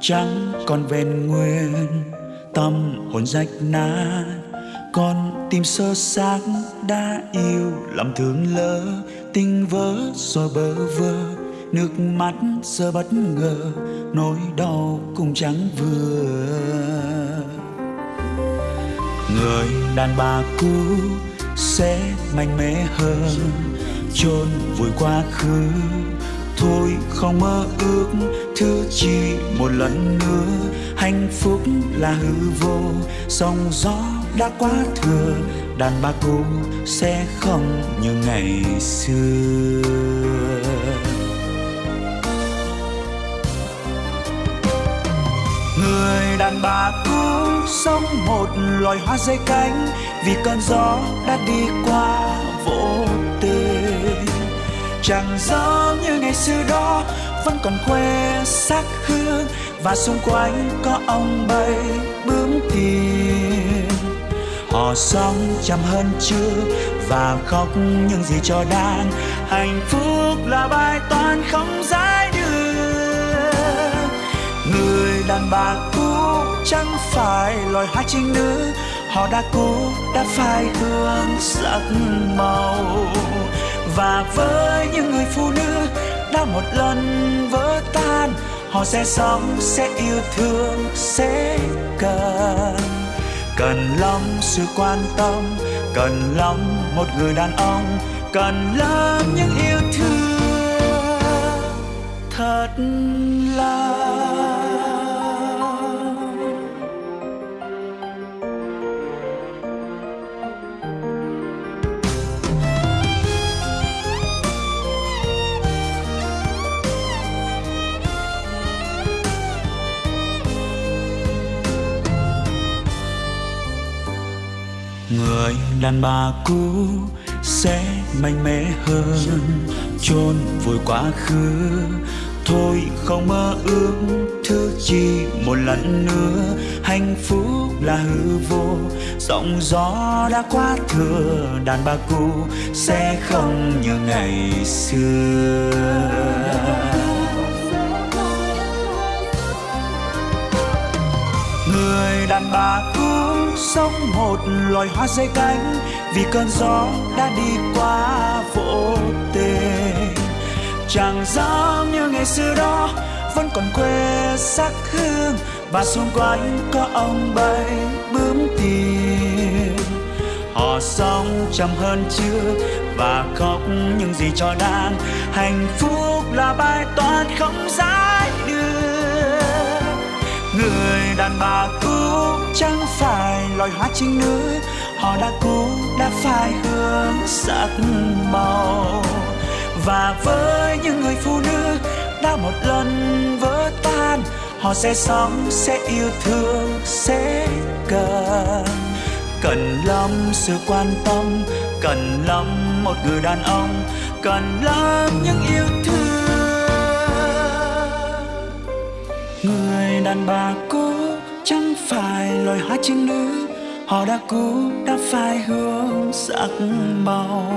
chẳng còn vẹn nguyên, tâm hồn rách nát. Con tim sơ xác đã yêu làm thương lỡ, tình vỡ rồi bơ vơ. Nước mắt giờ bất ngờ, nỗi đau cũng chẳng vừa. Người đàn bà cũ sẽ mạnh mẽ hơn, chôn vùi quá khứ thôi, không mơ ước thứ chỉ một lần nữa. Hạnh phúc là hư vô, sóng gió đã quá thừa. Đàn bà cũ sẽ không như ngày xưa. Người đàn bà cũ sống một loài hoa dây cánh, vì cơn gió đã đi qua vỗ chẳng giống như ngày xưa đó, vẫn còn quê sắc hương. Và xung quanh có ông bay bướm tiền họ sống chăm hơn chưa và khóc những gì cho đang. Hạnh phúc là bài toán không giải được người đàn bà cũ chẳng phải loài hoa trinh nữ. Họ đã cũ đã phai hương sắc màu và với những người phụ nữ đã một lần vỡ tan, họ sẽ sống, sẽ yêu thương, sẽ cần. Cần lắm sự quan tâm, cần lắm một người đàn ông, cần lắm những yêu thương. Thật là người đàn bà cũ sẽ mạnh mẽ hơn. Chôn vùi quá khứ, thôi không mơ ước. Thứ chi một lần nữa, hạnh phúc là hư vô. Giọng gió đã quá thừa, đàn bà cũ sẽ không như ngày xưa. Người đàn bà cũ sống một loài hoa dây cánh, vì cơn gió đã đi qua vô tình chẳng dám như ngày xưa đó, vẫn còn quê sắc hương, và xung quanh có ông bay bướm tiền. Họ sống chậm hơn chưa và khóc những gì cho đang hạnh phúc là bài toán không giải được người đàn bà cũ chẳng phải loài hoa trinh nữ. Họ đã cũ, đã phai hương sắc màu. Và với những người phụ nữ đã một lần vỡ tan, họ sẽ sống, sẽ yêu thương, sẽ cần. Cần lắm sự quan tâm, cần lắm một người đàn ông. Cần lắm những yêu thương. Người đàn bà cũ chẳng phải loài hoa trinh nữ. Họ đã cũ, đã phai hương sắc màu.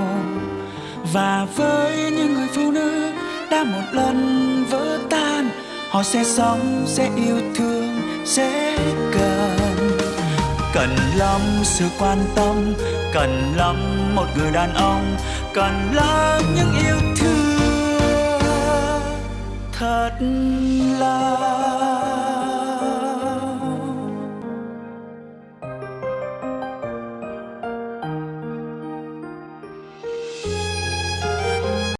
Và với những người phụ nữ đã một lần vỡ tan, họ sẽ sống, sẽ yêu thương, sẽ cần. Cần lắm sự quan tâm, cần lắm một người đàn ông, cần lắm những yêu thương. Thật lắm